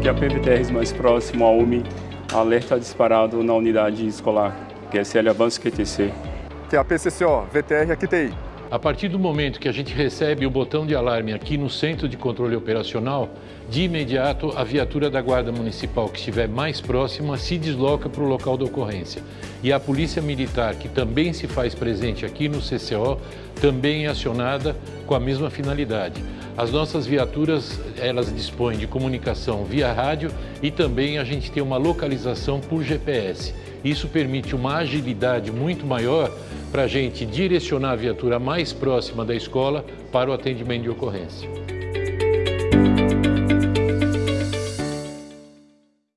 Que a PVTR mais próximo à UMI alerta disparado na unidade escolar, que é Avanço QTC. Que é a PCCO, VTR aqui TI. A partir do momento que a gente recebe o botão de alarme aqui no centro de controle operacional, de imediato a viatura da Guarda Municipal que estiver mais próxima se desloca para o local da ocorrência. E a Polícia Militar, que também se faz presente aqui no CCO, também é acionada com a mesma finalidade. As nossas viaturas, elas dispõem de comunicação via rádio e também a gente tem uma localização por GPS. Isso permite uma agilidade muito maior para a gente direcionar a viatura mais próxima da escola para o atendimento de ocorrência.